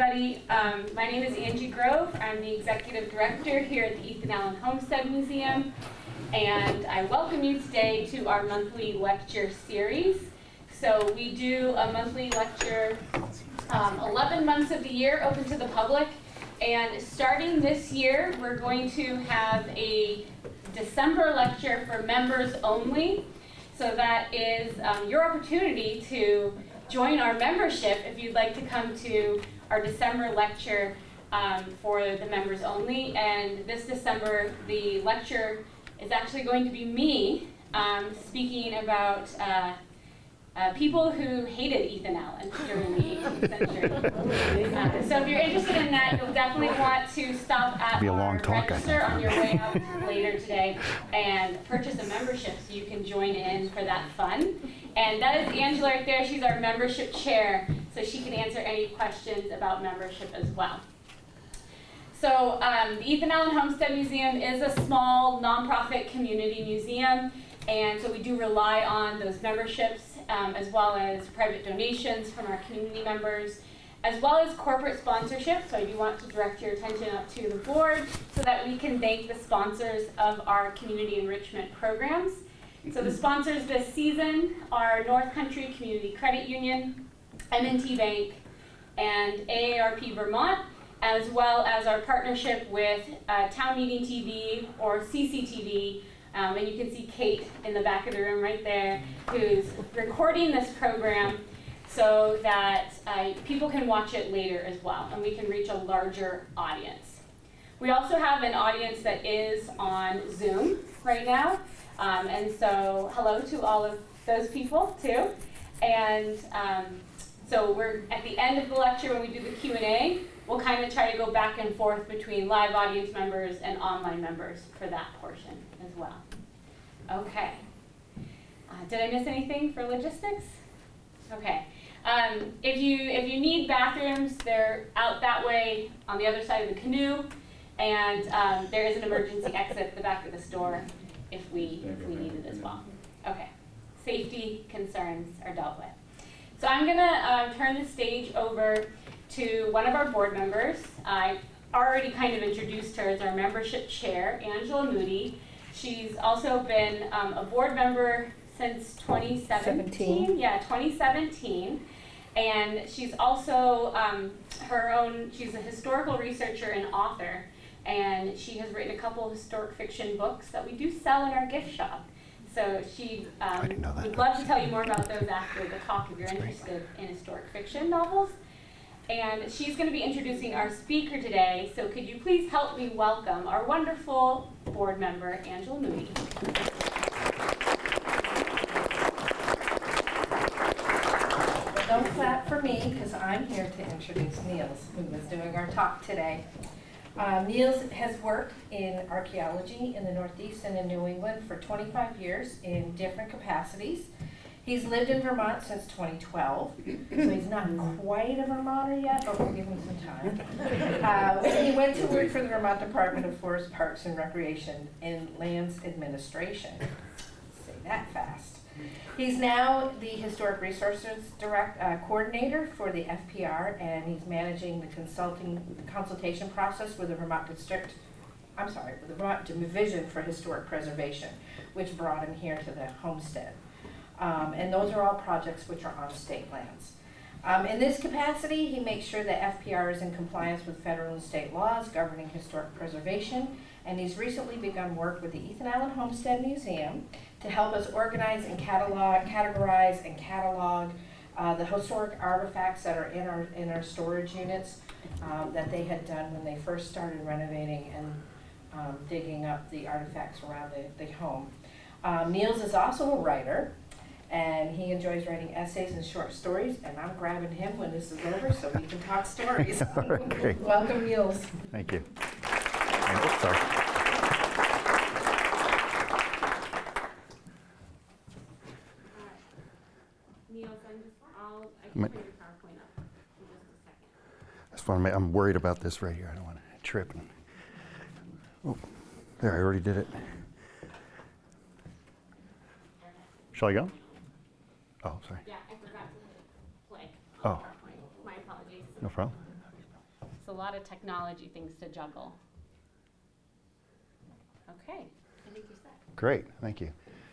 everybody. Um, my name is Angie Grove. I'm the executive director here at the Ethan Allen Homestead Museum. And I welcome you today to our monthly lecture series. So we do a monthly lecture um, 11 months of the year open to the public. And starting this year, we're going to have a December lecture for members only. So that is um, your opportunity to join our membership if you'd like to come to our December lecture um, for the members only. And this December, the lecture is actually going to be me um, speaking about uh, uh, people who hated Ethan Allen during the 18th century. Uh, so if you're interested in that, you'll definitely want to stop at Be a long talk, register on your way out later today and purchase a membership so you can join in for that fun. And that is Angela right there. She's our membership chair, so she can answer any questions about membership as well. So um, the Ethan Allen Homestead Museum is a small nonprofit community museum, and so we do rely on those memberships um, as well as private donations from our community members, as well as corporate sponsorship. So I do want to direct your attention up to the board so that we can thank the sponsors of our community enrichment programs. So the sponsors this season are North Country Community Credit Union, M&T Bank, and AARP Vermont, as well as our partnership with uh, Town Meeting TV or CCTV. Um, and you can see Kate in the back of the room right there, who's recording this program so that uh, people can watch it later as well, and we can reach a larger audience. We also have an audience that is on Zoom right now, um, and so hello to all of those people too. And um, so we're at the end of the lecture when we do the Q&A, we'll kind of try to go back and forth between live audience members and online members for that portion as well. Okay. Uh, did I miss anything for logistics? Okay. Um, if you if you need bathrooms, they're out that way on the other side of the canoe, and um, there is an emergency exit at the back of the store if we if we need it as well. Okay. Safety concerns are dealt with. So I'm gonna um, turn the stage over to one of our board members. I already kind of introduced her as our membership chair, Angela Moody. She's also been um, a board member since 2017. 17. Yeah, 2017. And she's also um, her own, she's a historical researcher and author. And she has written a couple of historic fiction books that we do sell in our gift shop. So she um, didn't know that. would love to tell you more about those after the talk if you're interested in historic fiction novels. And she's going to be introducing our speaker today. So could you please help me welcome our wonderful board member, Angela Moody. But don't clap for me, because I'm here to introduce Niels, who is doing our talk today. Uh, Niels has worked in archaeology in the Northeast and in New England for 25 years in different capacities. He's lived in Vermont since 2012, so he's not quite a Vermonter yet, but we'll give him some time. Uh, he went to work for the Vermont Department of Forest Parks and Recreation in Lands Administration. Say that fast. He's now the Historic Resources Direct, uh, Coordinator for the FPR, and he's managing the consulting, consultation process with the Vermont District, I'm sorry, with the Vermont Division for Historic Preservation, which brought him here to the homestead. Um, and those are all projects which are on state lands. Um, in this capacity, he makes sure that FPR is in compliance with federal and state laws governing historic preservation, and he's recently begun work with the Ethan Allen Homestead Museum to help us organize and catalog, categorize and catalog uh, the historic artifacts that are in our in our storage units um, that they had done when they first started renovating and um, digging up the artifacts around the, the home. Um, Niels is also a writer, and he enjoys writing essays and short stories, and I'm grabbing him when this is over so we can talk stories. Welcome, Niels. Thank you. Oh, sorry. Niels, I'm just, I'll, I can put your PowerPoint up in just a second. I just want to make, I'm worried about this right here. I don't want to trip. and- Oh, there, I already did it. Shall I go? Oh, sorry. Yeah, I forgot to play. Oh. My apologies. No problem. It's a lot of technology things to juggle. Okay, I think you're set. Great, thank you.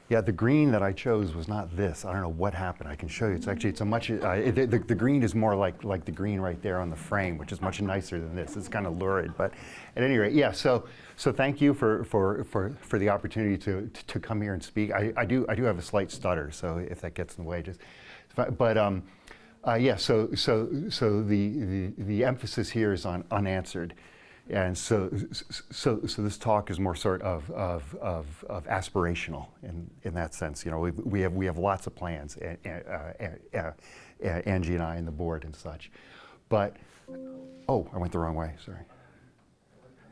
Yeah, the green that I chose was not this. I don't know what happened. I can show you. It's actually it's a much. Uh, the, the green is more like like the green right there on the frame, which is much nicer than this. It's kind of lurid, but at any rate, yeah. So so thank you for for for, for the opportunity to, to to come here and speak. I, I do I do have a slight stutter, so if that gets in the way, just. But um, uh, yeah. So so so the, the the emphasis here is on unanswered. And so, so, so this talk is more sort of, of, of, of aspirational in, in that sense. You know, we, we, have, we have lots of plans, uh, uh, uh, Angie and I and the board and such. But, oh, I went the wrong way, sorry.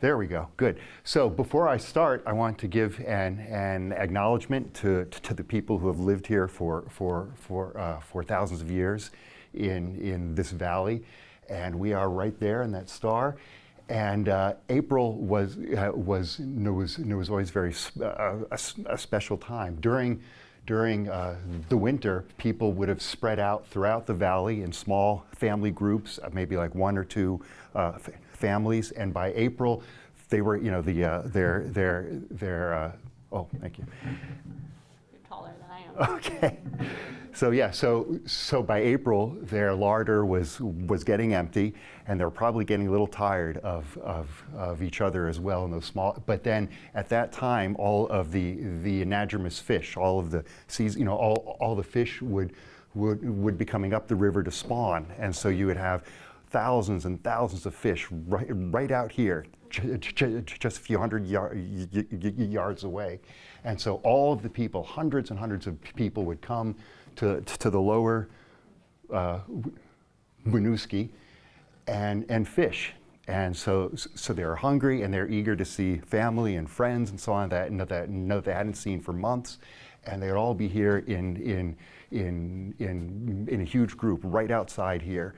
There we go, good. So before I start, I want to give an, an acknowledgement to, to, to the people who have lived here for, for, for, uh, for thousands of years in, in this valley. And we are right there in that star. And uh, April was, uh, was, was, was always very uh, a, a, special time. During, during uh, the winter, people would have spread out throughout the valley in small family groups, uh, maybe like one or two uh, f- families. And by April, they were, you know, the, their, their, their, oh, thank you. You're taller than I am. Okay. So yeah, so so by April, their larder was was getting empty, and they were probably getting a little tired of, of, of each other as well in those small. But then at that time, all of the the anadromous fish, all of the seas, you know, all all the fish would would would be coming up the river to spawn, and so you would have thousands and thousands of fish right right out here, just a few hundred yards away, and so all of the people, hundreds and hundreds of people, would come to, to the lower uh, Winooski and, and fish. And so, so they're hungry and they're eager to see family and friends and so on that, that, that they hadn't seen for months. And they'd all be here in, in, in, in, in a huge group right outside here.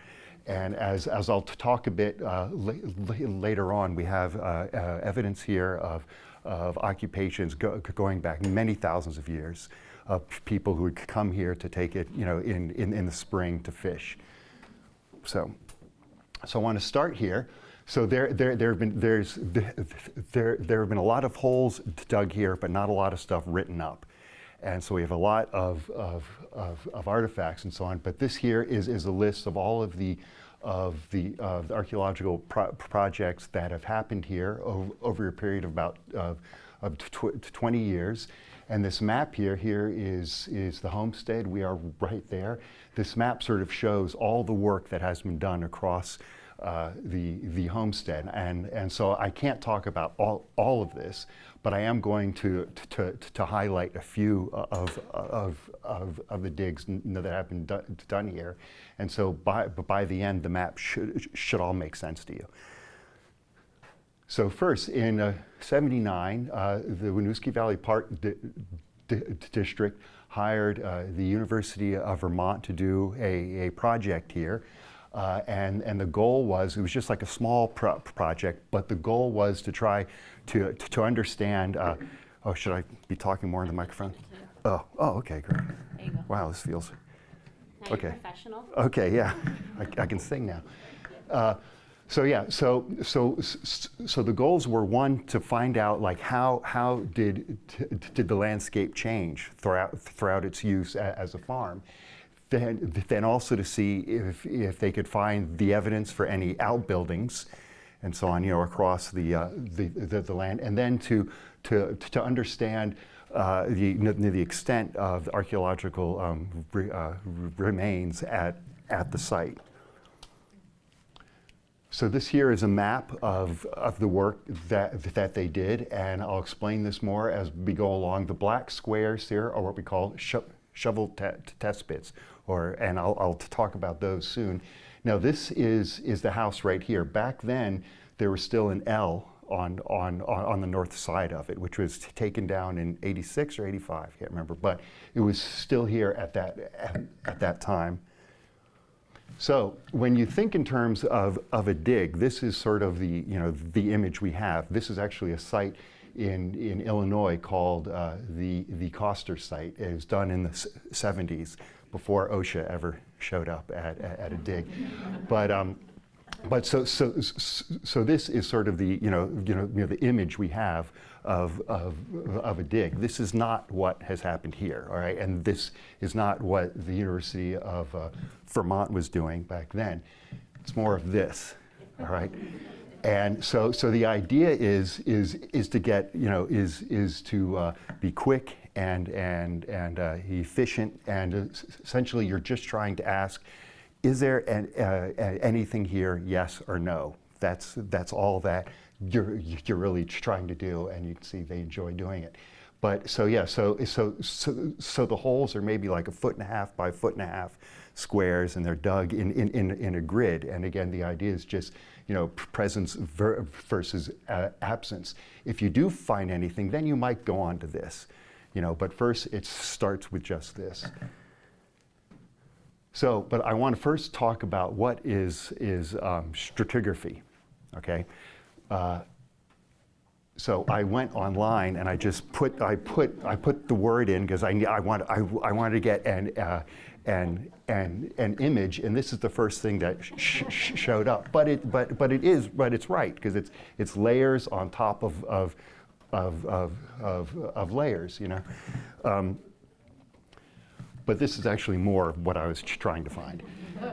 And as, as I'll talk a bit uh, later on, we have uh, uh, evidence here of, of occupations go going back many thousands of years of people who would come here to take it, you know, in, in, in the spring to fish. So, so I want to start here. So there, there, there have been there's there, there have been a lot of holes dug here, but not a lot of stuff written up. And so we have a lot of, of, of, of artifacts and so on. But this here is, is a list of all of the of the, uh, the archaeological pro projects that have happened here over, over a period of about uh, of tw 20 years. And this map here, here is, is the homestead. We are right there. This map sort of shows all the work that has been done across uh, the, the homestead. And, and so I can't talk about all, all of this, but I am going to, to, to, highlight a few of, of, of, of the digs that have been do, done here. And so by, by the end, the map should, should all make sense to you. So first, in uh, 79, uh, the Winooski Valley Park di di District hired uh, the University of Vermont to do a, a project here. Uh, and, and the goal was, it was just like a small pro project, but the goal was to try to, to, to understand, uh, oh, should I be talking more in the microphone? Oh, oh, okay, great. Wow, this feels, now okay. professional. Okay, yeah, I, I can sing now. So yeah, so so so the goals were one to find out like how how did did the landscape change throughout throughout its use as a farm, then then also to see if if they could find the evidence for any outbuildings, and so on you know across the uh, the, the, the land, and then to to to understand. Uh, the, the extent of the archaeological um, re, uh, remains at, at the site. So this here is a map of, of the work that, that they did, and I'll explain this more as we go along. The black squares here are what we call sho shovel test pits, or, and I'll, I'll talk about those soon. Now this is, is the house right here. Back then, there was still an L on, on, on the north side of it, which was taken down in 86 or 85, I can't remember, but it was still here at that, at, at that time. So when you think in terms of, of a dig, this is sort of the, you know, the image we have. This is actually a site in, in Illinois called uh, the, the Koster site. It was done in the 70s before OSHA ever showed up at, at, at a dig. But um, but so, so, so this is sort of the, you know, you know, you know the image we have of, of, of a dig. This is not what has happened here, all right? And this is not what the University of uh, Vermont was doing back then. It's more of this, all right? And so, so the idea is, is, is to get, you know, is, is to uh, be quick and, and, and uh, efficient, and essentially you're just trying to ask, is there an, uh, anything here, yes or no? That's, that's all that you're, you're really trying to do, and you can see they enjoy doing it. But so yeah, so, so, so, so the holes are maybe like a foot and a half by foot and a half squares, and they're dug in, in, in, in a grid. And again, the idea is just, you know, presence ver- versus uh, absence. If you do find anything, then you might go on to this, you know, but first it starts with just this. So, but I want to first talk about what is, is um, stratigraphy, okay? Uh, so I went online and I just put, I put, I put the word in because I, I, want, I, I wanted to get an, uh, an, an, an image, and this is the first thing that sh- sh- showed up. But it, but, but it is, but it's right because it's, it's layers on top of, of, of, of, of, of layers, you know. Um, but this is actually more what I was trying to find.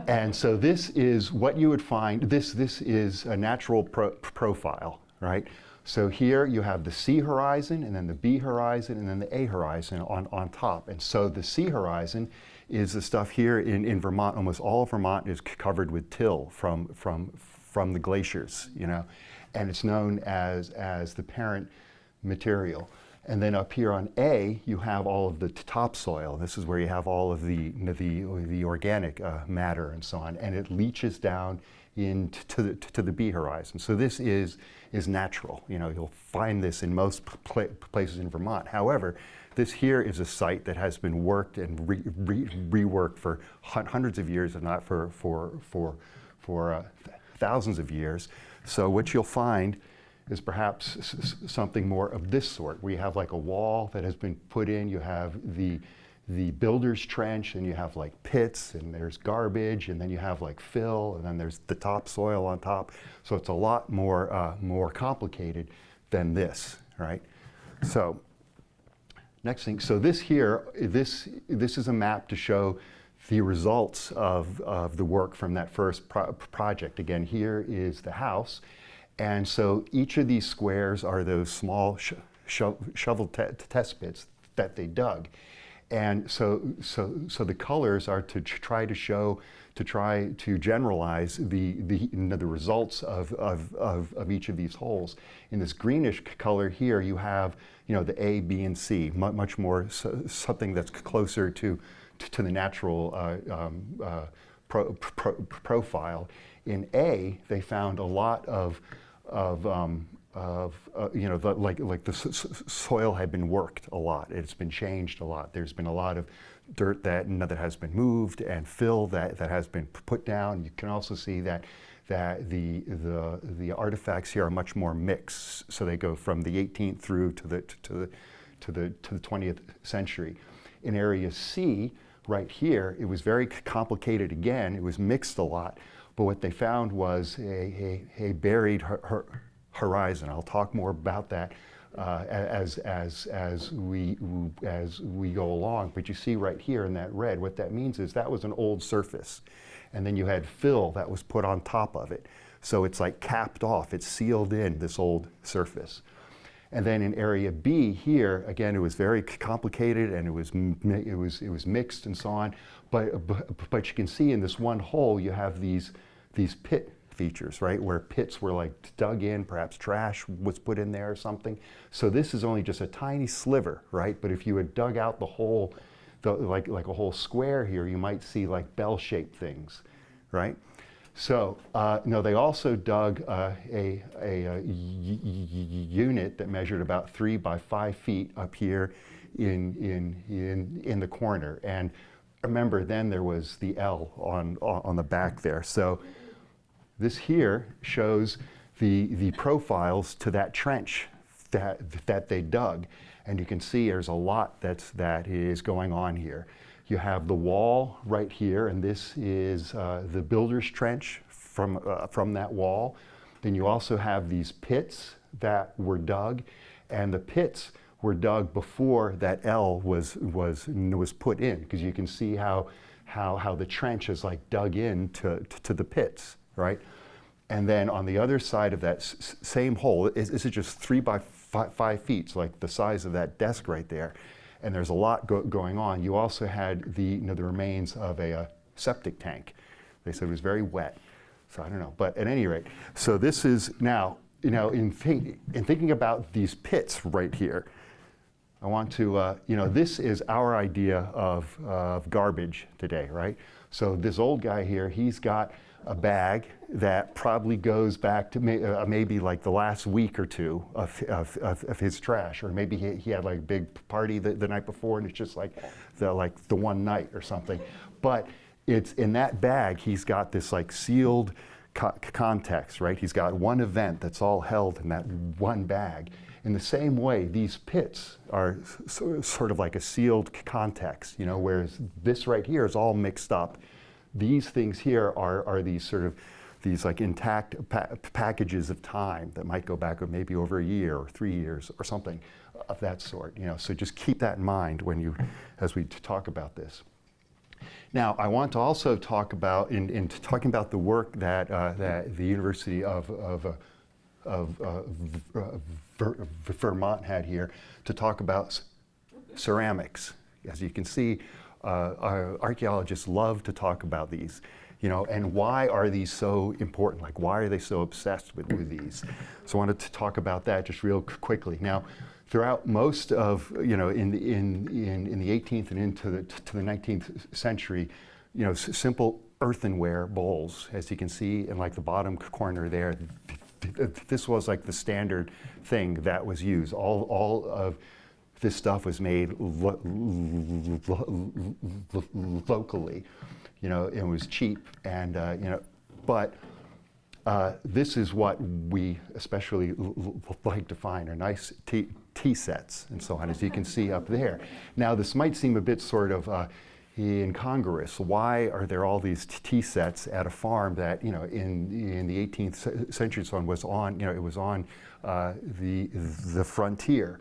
And so this is what you would find, this, this is a natural pro- profile, right? So here you have the C horizon, and then the B horizon, and then the A horizon on, on top. And so the C horizon is the stuff here in, in Vermont. Almost all of Vermont is covered with till from, from, from the glaciers, you know. And it's known as, as the parent material. And then up here on A, you have all of the topsoil. This is where you have all of the, the, the organic uh, matter and so on. And it leaches down into the, to the B horizon. So this is, is natural. You know, you'll find this in most places in Vermont. However, this here is a site that has been worked and re- re- reworked for hun- hundreds of years, if not for, for, for, for uh, th- thousands of years. So what you'll find is perhaps something more of this sort, you have like a wall that has been put in, you have the, the builder's trench, and you have like pits, and there's garbage, and then you have like fill, and then there's the topsoil on top. So it's a lot more, uh, more complicated than this, right? So next thing, so this here, this, this is a map to show the results of, of the work from that first pro- project. Again, here is the house. And so each of these squares are those small sh- sho- shovel te- test pits that they dug. And so, so, so the colors are to try to show, to try to generalize the, the, you know, the results of, of, of, of each of these holes. In this greenish color here, you have you know, the A, B, and C, mu- much more so, something that's closer to, to the natural uh, um, uh, pro, pro, profile. In A, they found a lot of, of, um, of uh, you know, the, like, like the soil had been worked a lot. It's been changed a lot. There's been a lot of dirt that, that has been moved and fill that, that has been put down. You can also see that, that the, the, the artifacts here are much more mixed. So they go from the 18th through to the, to the, to the, to the 20th century. In area C, right here, it was very complicated again. It was mixed a lot. But what they found was a, a, a buried hor- hor- horizon. I'll talk more about that uh, as, as, as, we, as we go along. But you see right here in that red, what that means is that was an old surface. And then you had fill that was put on top of it. So it's like capped off, it's sealed in this old surface. And then in area B here, again, it was very complicated and it was, it was, it was mixed and so on. But, uh, but, uh, but you can see in this one hole, you have these, these pit features, right? Where pits were like dug in, perhaps trash was put in there or something. So this is only just a tiny sliver, right? But if you had dug out the whole, the, like, like a whole square here, you might see like bell-shaped things, right? So, uh, no, they also dug uh, a, a, y- unit that measured about three by five feet up here in, in, in, in the corner. And remember, then there was the L on, on the back there. So this here shows the, the profiles to that trench that, that they dug. And you can see there's a lot that's, that is going on here. You have the wall right here, and this is uh, the builder's trench from, uh, from that wall. Then you also have these pits that were dug, and the pits were dug before that L was, was, was put in, because you can see how, how, how the trench is like dug in to, to the pits, right? And then on the other side of that same hole, is- this is just three by fi- five feet, so like the size of that desk right there. And there's a lot go- going on. You also had the, you know, the remains of a uh, septic tank. They said it was very wet. So I don't know. But at any rate, so this is now, you know, in, think, in thinking about these pits right here, I want to, uh, you know, this is our idea of, of garbage today, right? So this old guy here, he's got a bag that probably goes back to may, uh, maybe like the last week or two of, of, of, of his trash, or maybe he, he had like a big party the, the night before and it's just like the, like the one night or something. But it's in that bag, he's got this like sealed co- context, right? He's got one event that's all held in that one bag. In the same way, these pits are sort of like a sealed context, you know, whereas this right here is all mixed up. These things here are, are these sort of these like intact pa- packages of time that might go back maybe over a year or three years or something of that sort, you know. So just keep that in mind when you, as we talk about this. Now, I want to also talk about, in, in talking about the work that, uh, that the University of, of, uh, of uh, uh, Ver- Vermont had here, to talk about ceramics. As you can see, uh, our archaeologists love to talk about these, you know, and why are these so important? Like, why are they so obsessed with, with these? So I wanted to talk about that just real quickly. Now, throughout most of, you know, in, in, in, in the 18th and into the, to the 19th century, you know, simple earthenware bowls, as you can see in like the bottom corner there, th- th- this was like the standard thing that was used. All, all of this stuff was made lo- lo- lo- locally. You know, it was cheap, and uh, you know, but uh, this is what we especially like to find are nice tea, sets and so on, as you can see up there. Now, this might seem a bit sort of uh, incongruous. Why are there all these tea sets at a farm that, you know, in, in the 18th ce- century, so on, was on, you know, it was on uh, the, the frontier.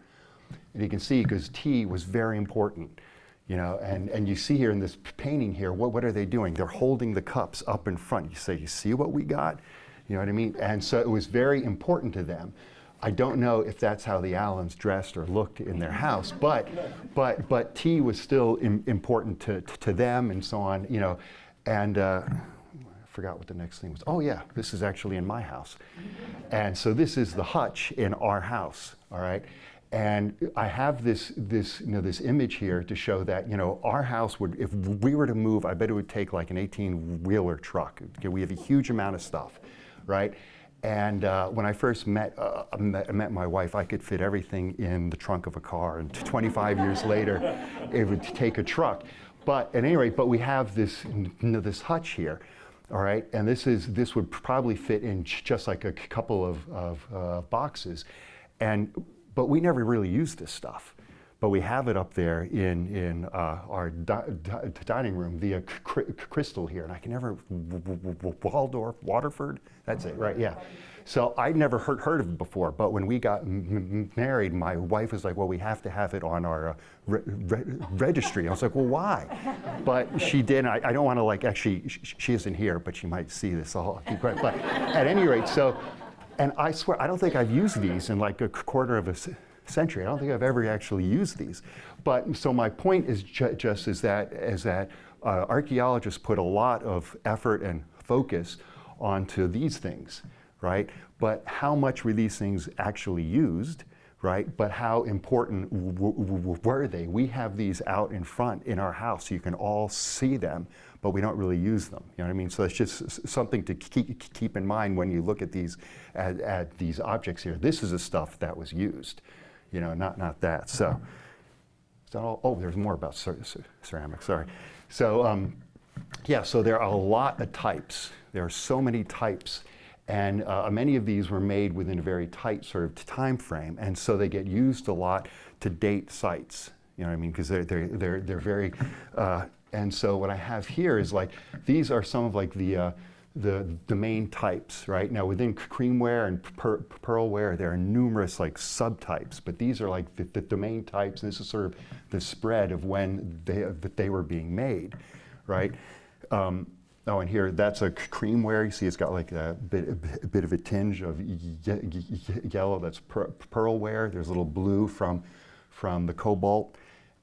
And you can see because tea was very important, you know, and, and you see here in this painting here, what, what are they doing? They're holding the cups up in front. You say, you see what we got? You know what I mean? And so it was very important to them. I don't know if that's how the Allens dressed or looked in their house, but, but, but tea was still im- important to, to them and so on, you know. And uh, I forgot what the next thing was. Oh, yeah, this is actually in my house. And so this is the hutch in our house, all right? And I have this, this, you know, this image here to show that, you know, our house would, if we were to move, I bet it would take like an 18-wheeler truck. Okay, we have a huge amount of stuff, right? And uh, when I first met, uh, met, met my wife, I could fit everything in the trunk of a car. And 25 years later, it would take a truck. But at any rate, but we have this, you know, this hutch here, all right? And this is this would probably fit in just like a couple of, of uh, boxes, and but we never really use this stuff. But we have it up there in in uh, our di- di- dining room, cr- crystal here, and I can never Waldorf, Waterford. That's it, right? Yeah. So I'd never heard, heard of it before, but when we got married, my wife was like, "Well, we have to have it on our uh, re- re- registry." I was like, "Well, why?" But she did. I, I don't want to like actually. Sh- she isn't here, but she might see this all. But at any rate, so, and I swear, I don't think I've used these in like a quarter of a century. I don't think I've ever actually used these. But so my point is ju- just is that is that uh, archaeologists put a lot of effort and focus onto these things, right? But how much were these things actually used? Right, but how important were they? We have these out in front in our house, so you can all see them, but we don't really use them. You know what I mean? So it's just something to keep, keep in mind when you look at these at, at these objects here. This is the stuff that was used, you know, not not that. So, all? Oh, there's more about cer- cer- ceramics. Sorry. So, um, yeah. So there are a lot of types. There are so many types, and uh, many of these were made within a very tight sort of time frame, and so they get used a lot to date sites. You know what I mean? Because they're they're they're they're very. Uh, and so what I have here is like these are some of like the uh, the, the main types, right? Now within creamware and per, pearlware, there are numerous like subtypes, but these are like the, the, the main types, and this is sort of the spread of when they, that they were being made, right? Um, oh, and here, that's a creamware. You see it's got like a bit, a bit of a tinge of ye- ye- ye- yellow, that's per, pearlware. There's a little blue from, from the cobalt,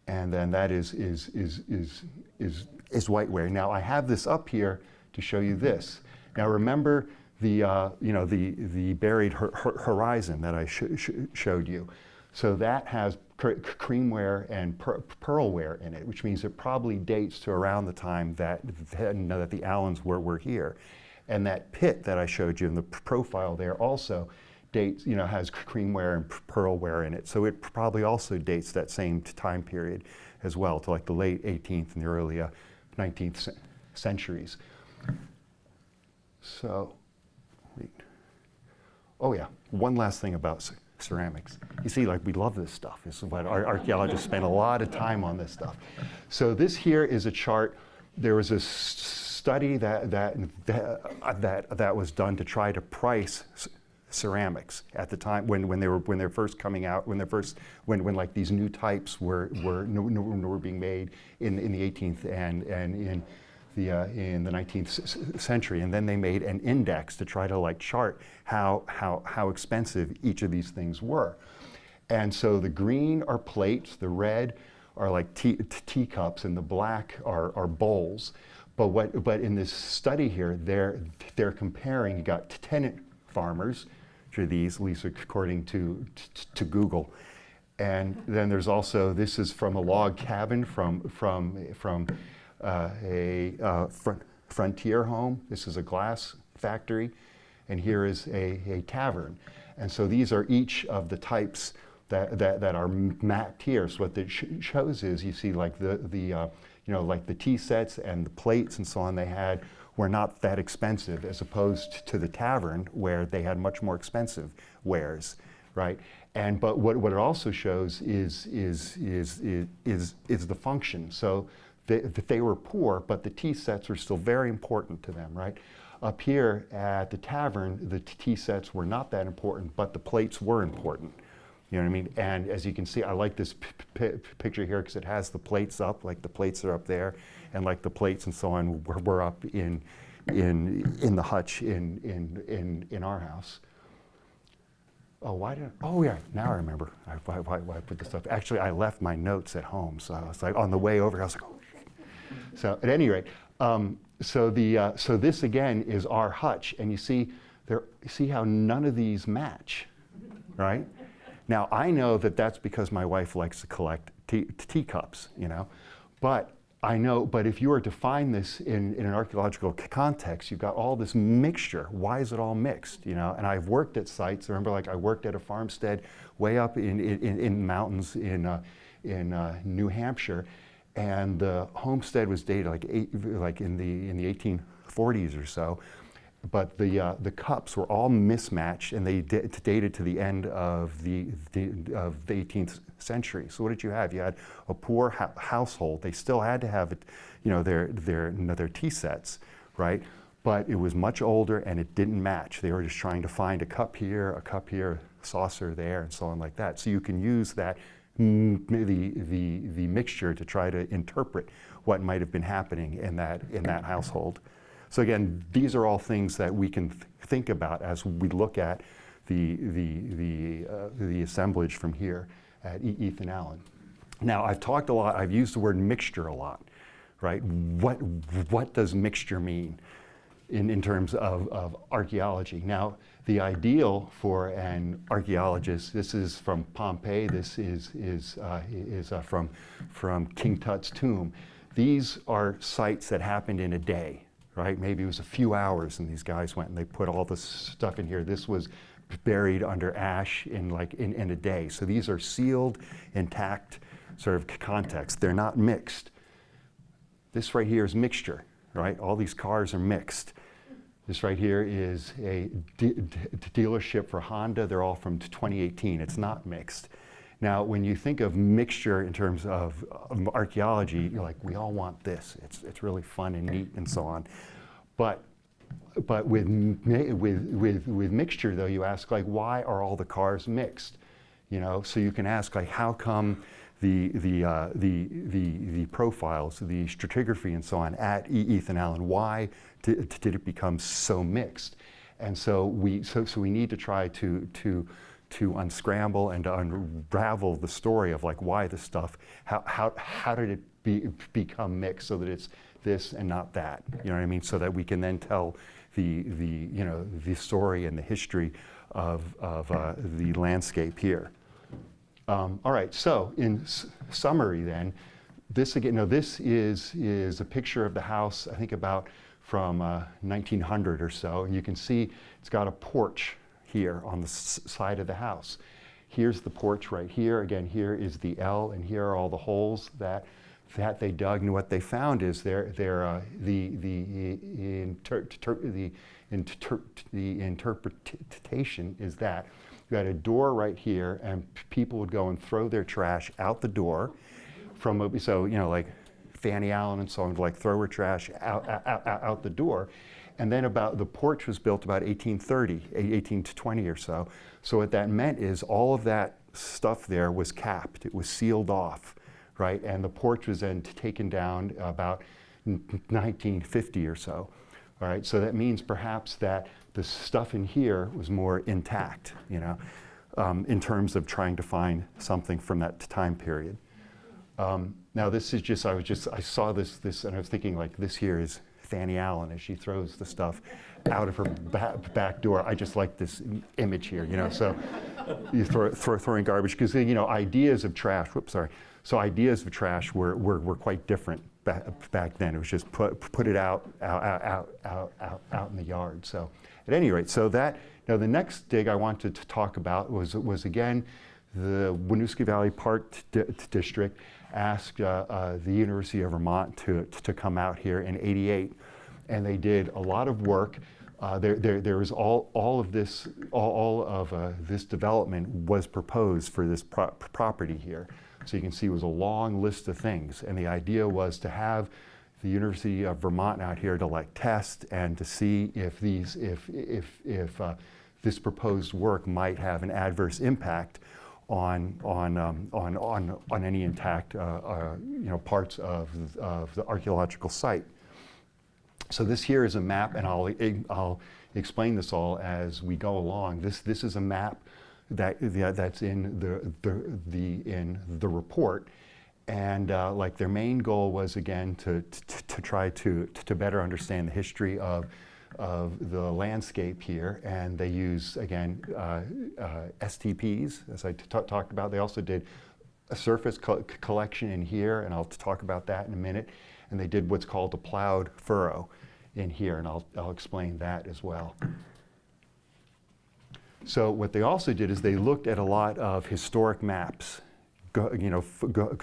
and then that is, is, is, is, is, is whiteware. Now I have this up here to show you this. Now remember the, uh, you know, the, the buried hor- hor- horizon that I sh- sh- showed you. So that has cr- creamware and per- pearlware in it, which means it probably dates to around the time that, know, that the Allens were, were here. And that pit that I showed you in the profile there also dates, you know, has creamware and pearlware in it. So it probably also dates that same time period as well, to like the late 18th and the early uh, 19th centuries. So, wait. oh yeah, one last thing about ceramics. You see, like we love this stuff. This is what our archaeologists spend a lot of time on this stuff. So this here is a chart. There was a study that that that, uh, that, that was done to try to price ceramics at the time when, when they were when they're first coming out when they're first when, when like these new types were were, were, were being made in, in the 18th and and in uh, in the 19th c- c- century, and then they made an index to try to like chart how, how, how expensive each of these things were. And so the green are plates, the red are like tea, teacups, and the black are, are bowls. But, what, but in this study here, they're, they're comparing, you got tenant farmers, are these, at least according to, to Google. And then there's also, this is from a log cabin from, from, from uh, a uh, fr- frontier home. This is a glass factory. And here is a, a tavern. And so these are each of the types that, that, that are mapped here. So what it sh- shows is you see like the, the uh, you know, like the tea sets and the plates and so on they had were not that expensive as opposed to the tavern where they had much more expensive wares, right? And but what, what it also shows is is is is is, is the function. So they, they were poor, but the tea sets were still very important to them, right? Up here at the tavern, the tea sets were not that important, but the plates were important. You know what I mean? And as you can see, I like this picture here because it has the plates up, like the plates are up there, and like the plates and so on were, were up in, in, in the hutch in, in, in, in our house. Oh, why did? Oh, yeah. Now I remember. I, why, why, why I put this up? Actually, I left my notes at home, so I was like on the way over. I was like, oh. So at any rate, um, so the uh, so this again is our hutch, and you see there. See how none of these match, right? Now I know that that's because my wife likes to collect tea, teacups, you know, but I know. But if you were to find this in, in an archaeological context, you've got all this mixture. Why is it all mixed, you know? And I've worked at sites. Remember, like I worked at a farmstead way up in in, in mountains in uh, in uh, New Hampshire, and the homestead was dated like eight, like in the in the 1840s or so. But the uh, the cups were all mismatched, and they da- dated to the end of the, the of the 18th century. So what did you have? You had a poor household. They still had to have you know, their their their tea sets, right? But it was much older, and it didn't match. They were just trying to find a cup here, a cup here, saucer there, and so on like that. So you can use that the, the, the mixture to try to interpret what might have been happening in that, in that household. So again, these are all things that we can th- think about as we look at the, the, the, uh, the assemblage from here at E- Ethan Allen. Now, I've talked a lot, I've used the word mixture a lot, right? What, what does mixture mean in, in terms of, of archaeology? Now, the ideal for an archaeologist, this is from Pompeii, this is, is, uh, is uh, from, from King Tut's tomb. These are sites that happened in a day, right? Maybe it was a few hours and these guys went and they put all this stuff in here. This was buried under ash in like in, in a day. So these are sealed, intact sort of context. They're not mixed. This right here is mixture, right? All these cars are mixed. This right here is a de- de- dealership for Honda. They're all from 2018. It's not mixed. Now, when you think of mixture in terms of um, archaeology, you're like, we all want this. It's, it's really fun and neat and so on. But but with, with, with, with mixture, though, you ask, like, why are all the cars mixed? You know, so you can ask, like, how come the, the, uh, the, the, the profiles, the stratigraphy and so on at E- Ethan Allen, why did, it become so mixed? And so we, so, so we need to try to, to, to unscramble and to unravel the story of like why this stuff, how, how, how did it be, become mixed so that it's this and not that? You know what I mean? So that we can then tell the, the, you know, the story and the history of, of uh, the landscape here. Um, all right, so in summary then, this again, no, this is, is a picture of the house, I think about from uh, 1900 or so. And you can see it's got a porch here on the side of the house. Here's the porch right here. Again, here is the L, and here are all the holes that, that they dug. And what they found is there, there, uh, the, the, inter, the, inter, the interpretation is that you had a door right here, and people would go and throw their trash out the door from, a- so, you know, like Fanny Allen and so on, would like throw her trash out, out, out, out the door. And then about, the porch was built about 1830, eh, 1820 or so. So what that meant is all of that stuff there was capped, it was sealed off, right? And the porch was then taken down about 1950 or so. Right, so that means perhaps that the stuff in here was more intact, you know, um, in terms of trying to find something from that time period. Um, now this is just, I was just, I saw this, this, and I was thinking like, this here is Fanny Allen as she throws the stuff out of her ba- back door. I just like this image here, you know, so you throw, throw throwing garbage, because, you know, ideas of trash, whoops, sorry. So ideas of trash were, were, were quite different back, then. It was just put, put it out, out, out, out, out, out in the yard. So at any rate, so that, now the next dig I wanted to talk about was, was again, the Winooski Valley Park District asked uh, uh, the University of Vermont to, to come out here in 88. And they did a lot of work. Uh, there, there, there was all, all of this, all, all of uh, this development was proposed for this pro- property here. So you can see it was a long list of things. And the idea was to have the University of Vermont out here to like test and to see if these, if, if, if uh, this proposed work might have an adverse impact on, on, um, on, on, on any intact, uh, uh, you know, parts of, of the archaeological site. So this here is a map, and I'll, I'll explain this all as we go along. This, this is a map that, that- that's in the, the, the, in the report. And uh, like their main goal was again to, to, to try to, to better understand the history of, of the landscape here. And they use, again, uh, uh, STPs, as I talked about. They also did a surface co- collection in here, and I'll talk about that in a minute. And they did what's called a plowed furrow in here, and I'll, I'll explain that as well. So what they also did is they looked at a lot of historic maps, go, you know, go,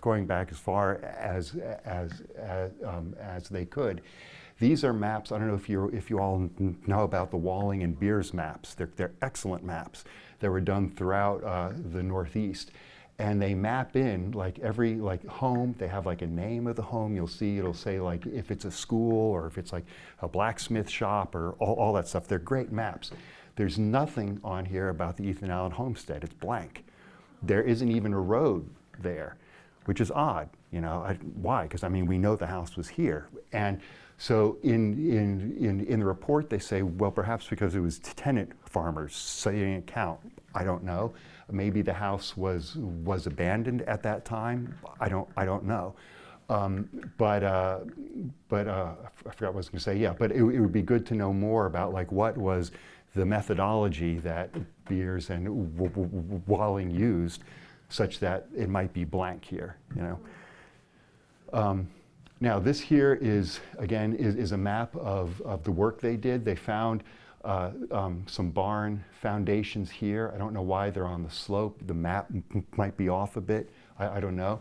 going back as far as as as, um, as they could. These are maps. I don't know if you if you all know about the Walling and Beers maps. They're they're excellent maps that were done throughout uh, the Northeast. And they map in like every like home. They have like a name of the home. You'll see it'll say like if it's a school or if it's like a blacksmith shop or all, all that stuff. They're great maps. There's nothing on here about the Ethan Allen homestead. It's blank. There isn't even a road there, which is odd. You know, I, why? Because I mean, we know the house was here. And so in, in, in, in the report, they say, well, perhaps because it was tenant farmers, so they didn't count. I don't know. Maybe the house was, was abandoned at that time. I don't, I don't know. Um, but uh, but uh, I forgot what I was going to say. Yeah, but it, it would be good to know more about like what was the methodology that Beers and Walling used, such that it might be blank here. You know. Um, now this here is again is, is a map of, of the work they did. They found uh, um, some barn foundations here. I don't know why they're on the slope. The map might be off a bit. I, I don't know.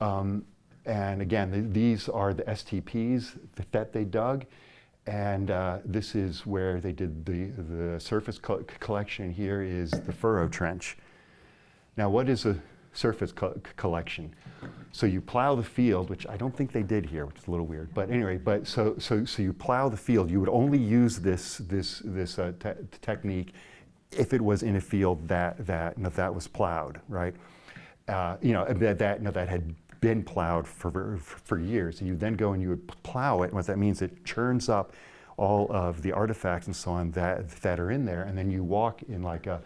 Um, and again, th- these are the STPs that they dug. And uh, this is where they did the, the surface co- collection. Here is the furrow trench. Now, what is a surface co- collection. So you plow the field, which I don't think they did here, which is a little weird. But anyway, but so so so you plow the field. You would only use this this this uh, te- technique if it was in a field that that you know, that was plowed, right? Uh, you know that that you know, that had been plowed for for years. And you then go and you would plow it. And what that means, it churns up all of the artifacts and so on that that are in there, and then you walk in like a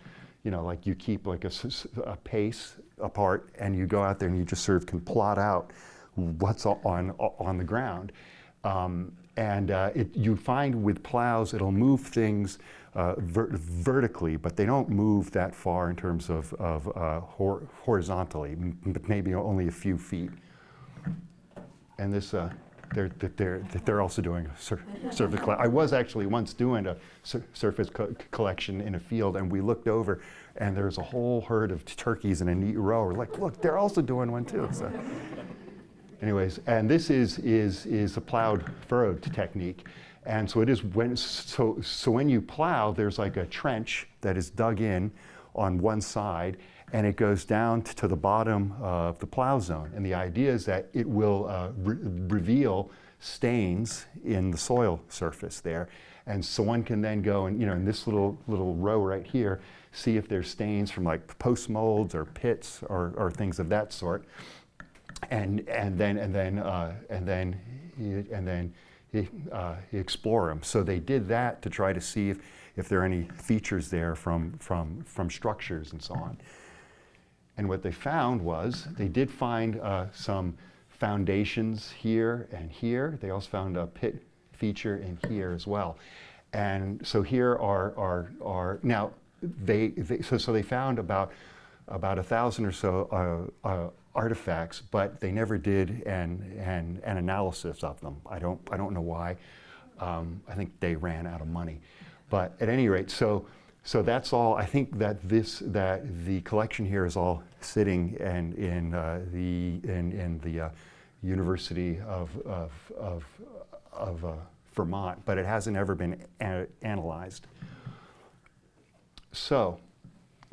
you know, like you keep like a, a pace apart and you go out there and you just sort of can plot out what's on, on the ground. Um, and uh, it, you find with plows, it'll move things uh, ver- vertically, but they don't move that far in terms of, of uh, hor- horizontally, but maybe only a few feet. And this, uh, they're, they're, they're also doing a sur- surface. I was actually once doing a sur- surface co- collection in a field, and we looked over, and there's a whole herd of turkeys in a neat row. We're like, look, they're also doing one too. So, anyways, and this is is is a plowed furrowed technique, and so it is when so so when you plow, there's like a trench that is dug in on one side, and it goes down to the bottom of the plow zone. And the idea is that it will uh, re- reveal stains in the soil surface there. And so one can then go and, you know, in this little little row right here, see if there's stains from like post molds or pits or, or things of that sort. And, and then and then uh, and then and then uh, explore them. So they did that to try to see if, if there are any features there from, from, from structures and so on. And what they found was they did find uh, some foundations here and here. They also found a pit feature in here as well. And so here are, are, are now they, they so, so they found about about a thousand or so uh, uh, artifacts, but they never did an, an, an analysis of them. I don't, I don't know why. Um, I think they ran out of money. But at any rate, so, so that's all. I think that this, that the collection here is all sitting and in uh, the, in, in the uh, University of, of, of, of uh, Vermont, but it hasn't ever been analyzed. So,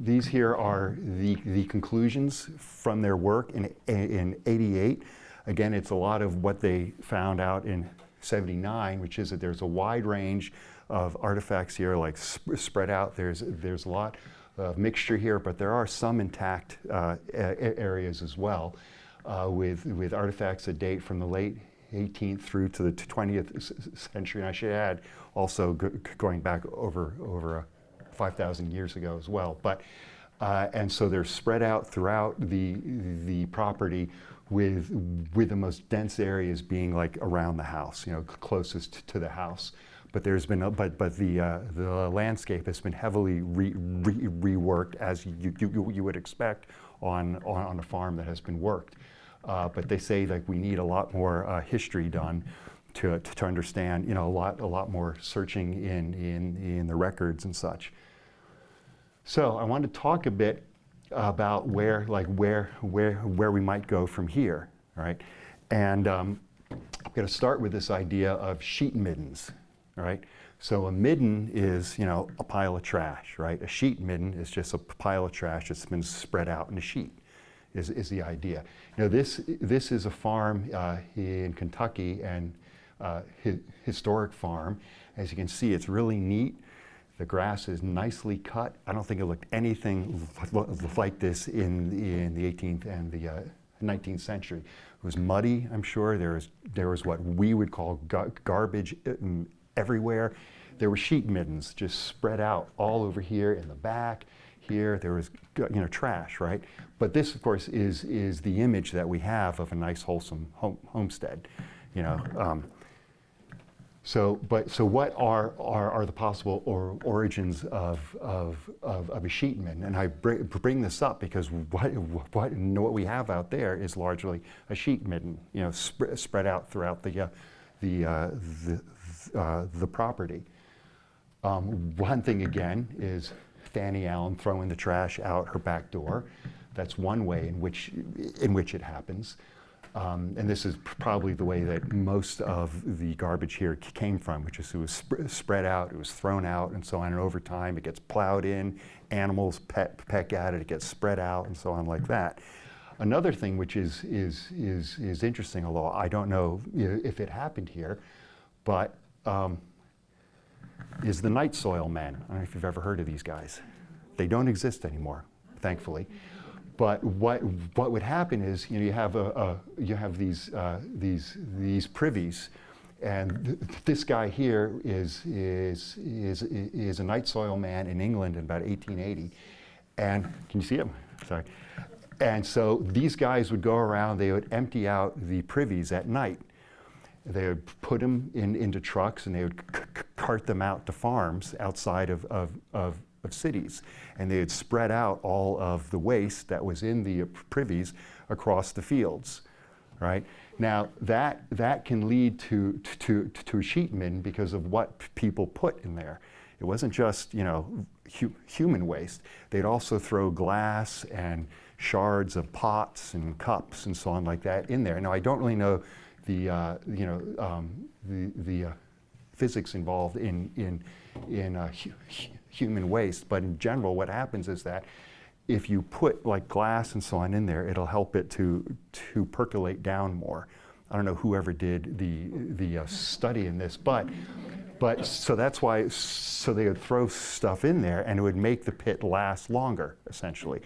these here are the, the conclusions from their work in, in 88. Again, it's a lot of what they found out in 79, which is that there's a wide range of artifacts here, like sp- spread out. There's, there's a lot of mixture here, but there are some intact uh, areas as well, uh, with, with artifacts that date from the late 18th through to the 20th s- s- century. And I should add, also go, going back over, over a 5,000 years ago as well. But, uh, and so they're spread out throughout the, the property with, with the most dense areas being like around the house, you know, closest to the house. But there's been, a, but, but the, uh, the landscape has been heavily re, re, reworked as you, you, you would expect on, on, on a farm that has been worked. Uh, but they say like we need a lot more uh, history done to, to, to understand, you know, a lot, a lot more searching in, in, in the records and such. So I want to talk a bit about where, like where, where, where we might go from here, all right? And um, I'm going to start with this idea of sheet middens, all right? So a midden is, you know, a pile of trash, right? A sheet midden is just a pile of trash that's been spread out in a sheet, is, is the idea. You know, this, this is a farm uh, in Kentucky and uh, hi- historic farm. As you can see, it's really neat. The grass is nicely cut. I don't think it looked anything like this in, in the 18th and the uh, 19th century. It was muddy, I'm sure. There was, there was what we would call gar- garbage um, everywhere. There were sheet middens just spread out all over here in the back. Here, there was you know trash, right? But this, of course, is is the image that we have of a nice, wholesome home, homestead. You know, um, so, but, so what are, are, are the possible or origins of, of, of, of a sheet midden? And I bring, bring this up because what, what, what we have out there is largely a sheet midden, you know, sp- spread out throughout the, uh, the, uh, the, uh, the property. Um, one thing again is Fanny Allen throwing the trash out her back door. That's one way in which, in which it happens. Um, and this is probably the way that most of the garbage here came from, which is it was sp- spread out, it was thrown out, and so on. And over time, it gets plowed in, animals peck, peck at it, it gets spread out, and so on, like that. Another thing which is, is, is, is interesting, although I don't know know, if it happened here, but um, is the night soil men. I don't know if you've ever heard of these guys. They don't exist anymore, thankfully. But what, what would happen is, you know, you have, a, a you have these, uh, these, these privies, and th this guy here is, is, is, is a night soil man in England in about 1880. And can you see him? Sorry. And so these guys would go around, they would empty out the privies at night. They would put them in, into trucks and they would cart them out to farms outside of, of, of, of cities. And they had spread out all of the waste that was in the privies across the fields, right? Now, that, that can lead to, to, to a sheet midden because of what people put in there. It wasn't just, you know, hu- human waste. They'd also throw glass and shards of pots and cups and so on like that in there. Now, I don't really know the, uh, you know, um, the, the uh, physics involved in, in, in uh, human waste, but in general, what happens is that if you put like glass and so on in there, it'll help it to, to percolate down more. I don't know whoever did the, the uh, study in this, but, but so that's why, so they would throw stuff in there and it would make the pit last longer, essentially.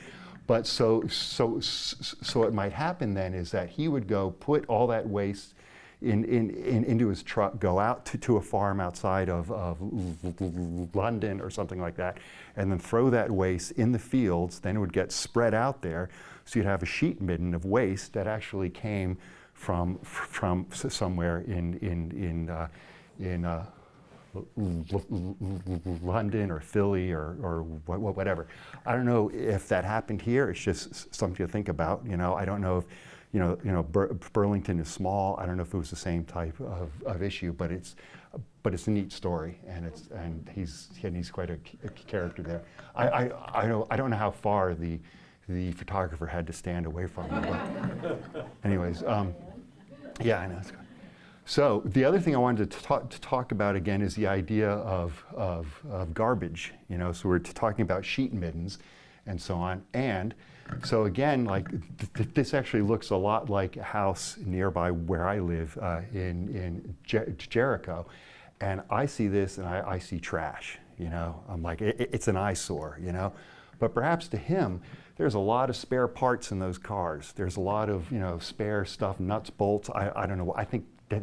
But so, so, so what might happen then is that he would go put all that waste in, in, in, into his truck, go out to, to a farm outside of, of London or something like that, and then throw that waste in the fields. Then it would get spread out there. So you'd have a sheet midden of waste that actually came from, from somewhere in, in, in, uh, in uh, London or Philly or, or wha- wha- whatever. I don't know if that happened here. It's just something to think about. You know, I don't know if, you know, you know, Bur- Burlington is small. I don't know if it was the same type of, of issue, but it's, but it's a neat story, and it's and he's and he's quite a character there. I, I, I know I don't know how far the the photographer had to stand away from him. But anyways, um, yeah, I know. So the other thing I wanted to talk, to talk about again is the idea of, of, of garbage. You know, so we're talking about sheet middens and so on. And so again, like th- th- this actually looks a lot like a house nearby where I live uh, in, in Jer- Jericho. And I see this and I, I see trash. You know, I'm like, it, it- it's an eyesore, you know. But perhaps to him, there's a lot of spare parts in those cars. There's a lot of, you know, spare stuff, nuts, bolts. I, I don't know. I think that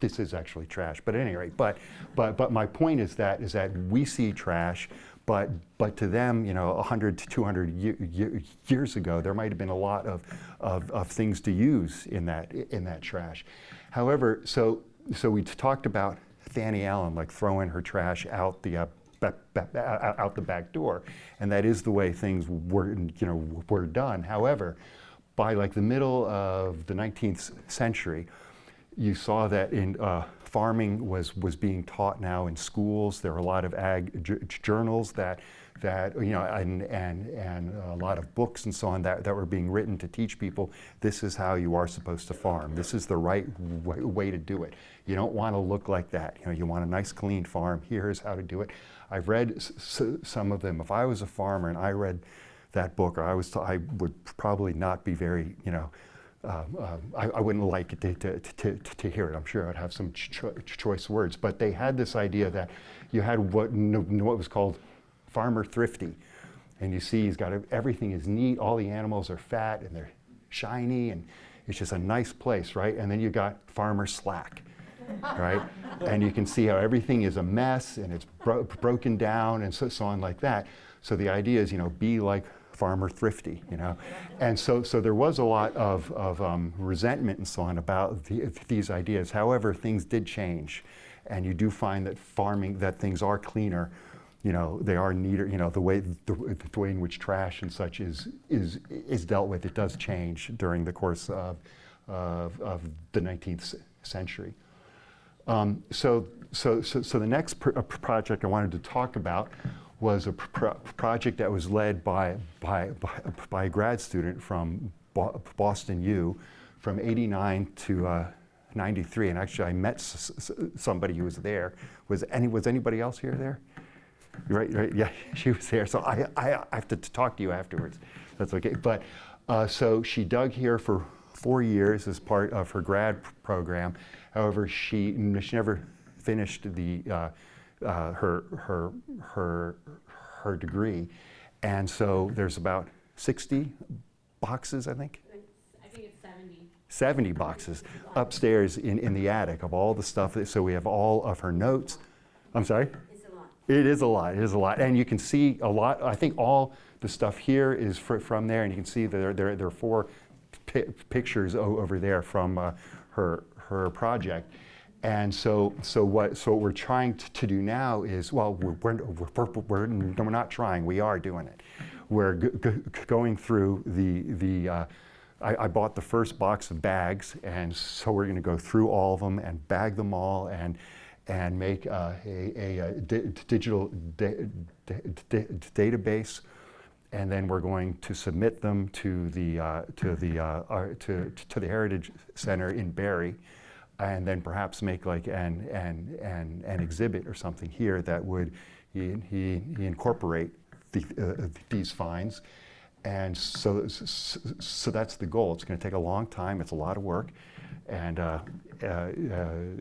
this is actually trash. But at any rate, but, but, but my point is that, is that we see trash, but, but to them, you know, 100 to 200 ye- ye- years ago, there might have been a lot of, of, of things to use in that, in that trash. However, so, so we talked about Fanny Allen, like throwing her trash out the, uh, out the back door, and that is the way things were, you know, were done. However, by like the middle of the 19th century, you saw that in uh, farming was was being taught now in schools. There are a lot of ag journals that that you know and and and a lot of books and so on that, that were being written to teach people this is how you are supposed to farm. This is the right way, to do it. You don't want to look like that. You know, you want a nice clean farm. Here's how to do it. I've read some of them. If I was a farmer and I read that book, or I was, I would probably not be very, you know, um, um, I, I wouldn't like it to, to, to, to, to hear it. I'm sure I'd have some cho- choice words. But they had this idea that you had what, what was called farmer thrifty. And you see he's got a, everything is neat, all the animals are fat and they're shiny, and it's just a nice place, right? And then you got farmer slack, right? and you can see how everything is a mess and it's bro- broken down and so, so on like that. So the idea is, you know, be like farmer thrifty, you know. And so, so there was a lot of, of um, resentment and so on about the, these ideas. However, things did change. And you do find that farming, that things are cleaner, you know, they are neater, you know, the way, the, the way in which trash and such is, is, is dealt with, it does change during the course of, of, of the 19th century. Um, so, so, so, so the next uh, project I wanted to talk about was a pr- project that was led by, by, by, by a grad student from Bo- Boston U from 89 to uh, 93. And actually, I met somebody who was there. Was, any, was anybody else here there? Right, right, yeah, she was there. So I, I, I have to talk to you afterwards. That's okay. But Uh, so she dug here for four years as part of her grad program. However, she, she never finished the, uh, uh, her, her, her, her degree. And so there's about 60 boxes, I think, I think it's 70. 70 boxes upstairs in, in the attic of all the stuff. That, so we have all of her notes. I'm sorry? It's a lot. It is a lot. It is a lot, and you can see a lot. I think all the stuff here is fr- from there, and you can see there there, there are four pi- pictures o- over there from uh, her her project. And so so what so what we're trying t- to do now is well we're we're, we're, we're, we're not trying. We are doing it. We're going through the the. Uh, I, I bought the first box of bags, and so we're going to go through all of them and bag them all and and make uh, a, a, uh di- digital da- da- da- database, and then we're going to submit them to the uh, to the uh, uh, to, to the Heritage Center in Barre, and then perhaps make like an an an, an exhibit or something here that would he, he, he incorporate the, uh, these finds. And so, so, so that's the goal. It's going to take a long time. It's a lot of work, and uh, uh, uh,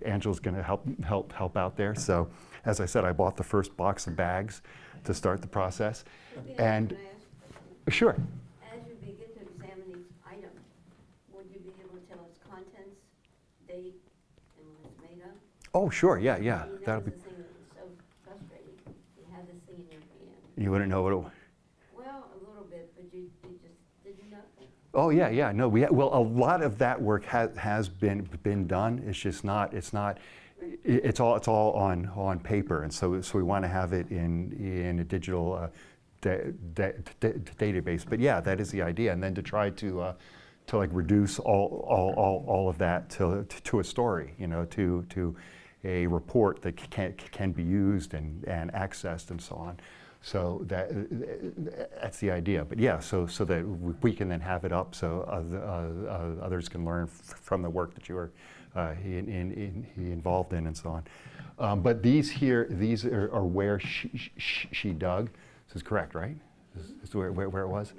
Angela's going to help help help out there. So, as I said, I bought the first box of bags to start the process, and Can I ask a sure, As you begin to examine each item, would you be able to tell us contents, date, and when it's made up? Oh sure, yeah, yeah, mean, that that'll be. the thing that was so frustrating. You had this thing in your hand. You wouldn't know what it. was. Well, a little bit, but you, you just, did you know. Oh yeah, yeah. No, we ha- well a lot of that work has has been been done. It's just not. It's not. i- It's all. It's all on on paper, and so so we want to have it in in a digital uh, da- da- da- database. But yeah, that is the idea, and then to try to. Uh, to like reduce all, all, all, all of that to, to a story, you know, to, to a report that can, can be used and, and accessed and so on. So that, that's the idea. But yeah, so, so that we can then have it up so other, uh, others can learn from the work that you were uh, in, in, in, involved in and so on. Um, but these here, these are, are where she, she, she dug. This is correct, right? This is where, where, where it was?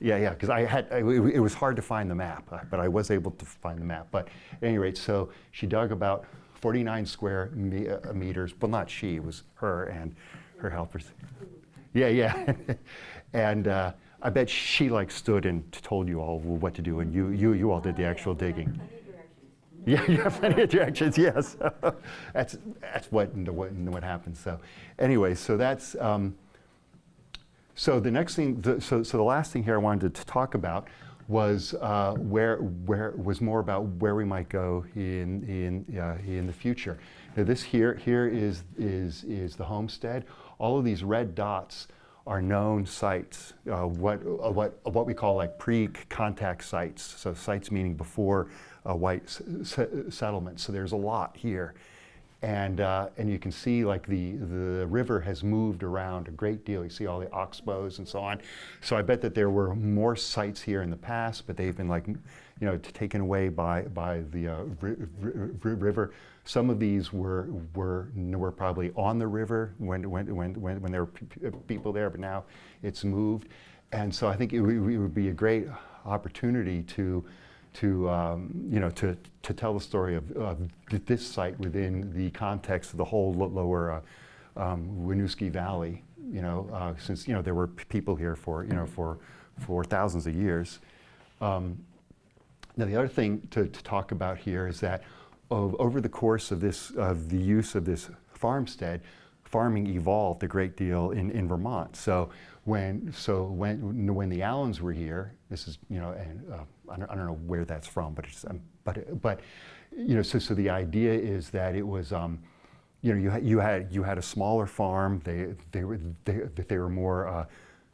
Yeah, yeah, because I had, I- it was hard to find the map, but I was able to find the map. But at any rate, so she dug about 49 square me- uh, meters, well, not she, it was her and her helpers. Yeah, yeah. and uh, I bet she like stood and told you all what to do, and you, you, you all did the actual digging. Yeah, you have plenty of directions. Yes, that's that's what and what, and what happens. So, anyway, so that's um, so the next thing. The, so so the last thing here I wanted to talk about was uh, where where was more about where we might go in in uh, in the future. Now this here here is is is the homestead. All of these red dots are known sites, uh, what, uh, what, what we call like pre-contact sites. So sites meaning before white s- s- settlement. So there's a lot here. And, uh, and you can see like the, the river has moved around a great deal. You see all the oxbows and so on. So I bet that there were more sites here in the past, but they've been like, you know, taken away by, by the uh, ri- ri- ri- river. Some of these were, were, were probably on the river when, when, when, when, when there were people there, but now it's moved. And so I think it, it would be a great opportunity to, to, um, you know, to, to tell the story of, of this site within the context of the whole lower uh, um, Winooski Valley, you know, uh, since, you know, there were people here for, you know, for, for thousands of years. Um, now, the other thing to, to talk about here is that over the course of this, of the use of this farmstead, farming evolved a great deal in, in Vermont. So when, so when, when the Allens were here, this is, you know, and uh, I, don't, I don't know where that's from, but it's, um, but, but, you know, so, so the idea is that it was, um, you know, you had, you had, you had a smaller farm. They, they were, they, they were more uh,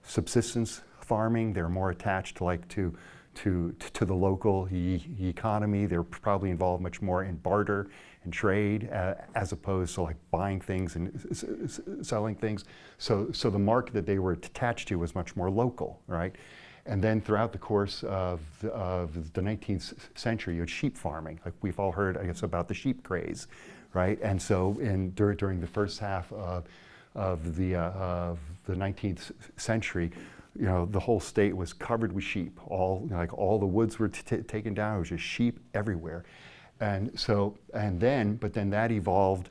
subsistence farming. They were more attached like to, to, to the local e- economy. They're probably involved much more in barter and trade uh, as opposed to like buying things and selling things. So, so the market that they were attached to was much more local, right? And then throughout the course of the, of the 19th century, you had sheep farming. Like we've all heard, I guess, about the sheep craze, right? And so in, dur- during the first half of, of, the, uh, of the 19th century, you know, the whole state was covered with sheep. All, like, all the woods were taken down. It was just sheep everywhere. And so, and then, but then that evolved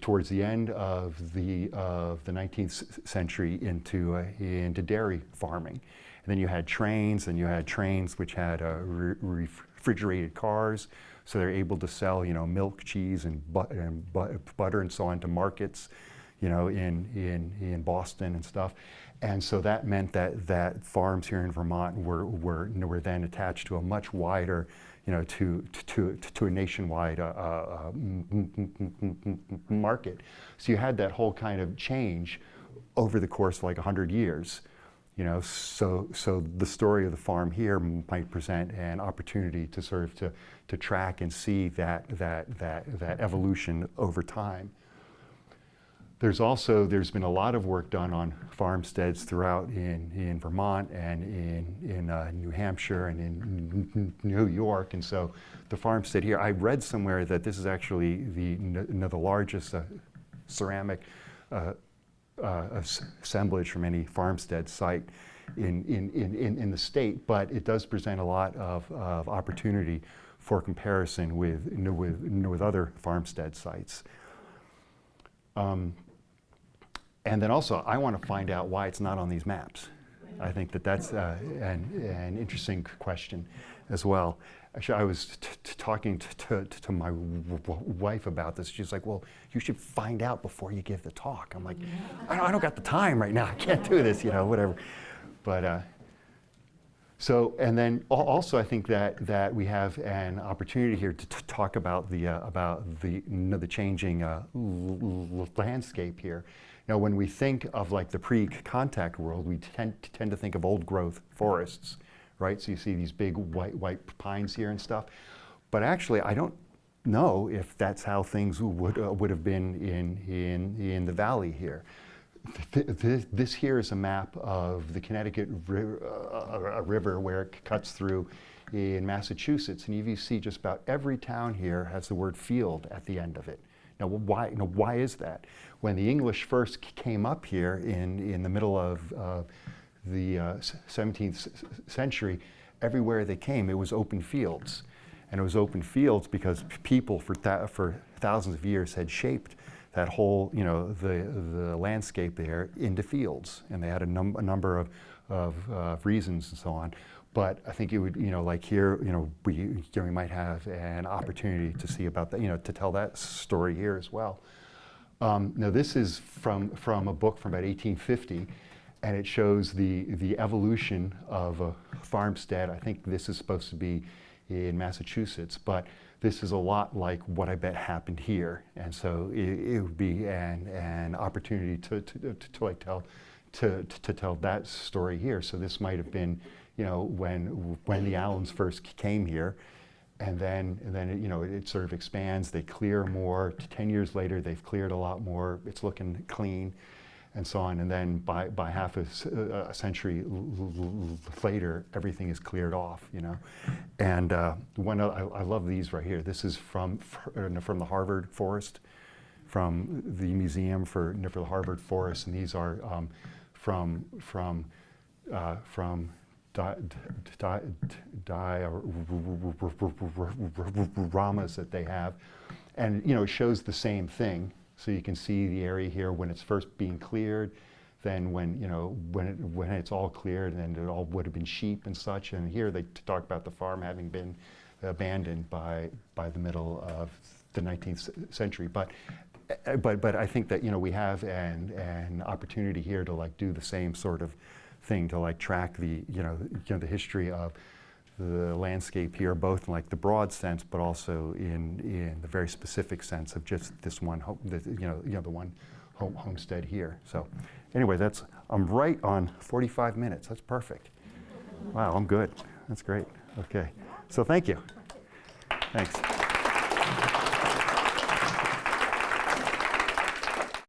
towards the end of the, of the 19th century into, uh, into dairy farming. And then you had trains, and you had trains which had uh, re- refrigerated cars, so they're able to sell, you know, milk, cheese, and, bu- and bu- butter and so on to markets, you know, in, in, in Boston and stuff. And so that meant that, that farms here in Vermont were, were, were then attached to a much wider, you know, to, to, to a nationwide uh, uh, m- market. So you had that whole kind of change over the course of like 100 years. You know, so, so the story of the farm here might present an opportunity to sort of to, to track and see that, that, that, that evolution over time. There's also, there's been a lot of work done on farmsteads throughout in, in Vermont and in, in uh, New Hampshire and in New York. And so the farmstead here, I read somewhere that this is actually the, the largest uh, ceramic uh, uh, assemblage from any farmstead site in, in, in, in, the state, but it does present a lot of, of opportunity for comparison with, with, with other farmstead sites. Um, and then also, I want to find out why it's not on these maps. I think that that's uh, an, an interesting question as well. Actually, I was talking to, to my wife about this. She's like, "Well, you should find out before you give the talk." I'm like, "I don't, I don't got the time right now. I can't do this, you know, whatever." But uh, so, and then also, I think that that we have an opportunity here to, talk about the uh, about the you know, the changing uh, landscape here. You know, when we think of like the pre-contact world, we tend tend to think of old growth forests, right? So you see these big white white pines here and stuff. But actually, I don't know if that's how things would uh, would have been in in in the valley here. Th- th- This here is a map of the Connecticut ri- uh, River where it cuts through in Massachusetts. And you see just about every town here has the word field at the end of it. Now, why, know, why is that? When the English first came up here in, in the middle of uh, the uh, 17th century, everywhere they came, it was open fields. And it was open fields because people for, for thousands of years had shaped that whole, you know, the, the landscape there into fields. And they had a, num- a number of, of uh, reasons and so on. But I think it would, you know, like here, you know, we, you know, we might have an opportunity to see about that, you know, to tell that story here as well. Um, now, this is from, from a book from about 1850, and it shows the, the evolution of a farmstead. I think this is supposed to be in Massachusetts, but this is a lot like what I bet happened here. And so it, it would be an, an opportunity to, to, to, to like tell, to, to, tell that story here. So this might have been, you know, when, when the Allens first came here, and then, and then you know, it, it sort of expands. They clear more. Ten years later, they've cleared a lot more. It's looking clean, and so on. And then by, by half a, s- uh, a century later, everything is cleared off. You know, and uh, one I, I love these right here. This is from uh, from the Harvard Forest, from the Museum for, for the Harvard Forest, and these are um, from from uh, from di- di- dioramas that they have. And, you know, it shows the same thing. So you can see the area here when it's first being cleared, then when, you know, when, it, when it's all cleared and it all would have been sheep and such. And here they talk about the farm having been abandoned by, by the middle of the 19th century. But, uh, but, but I think that, you know, we have an, an opportunity here to like do the same sort of thing to like track the you know you know the history of the landscape here, both in like the broad sense, but also in in the very specific sense of just this one home, you know you know the one home, homestead here. So anyway, that's I'm right on 45 minutes. That's perfect. Wow, I'm good. That's great. Okay, so thank you. Thanks.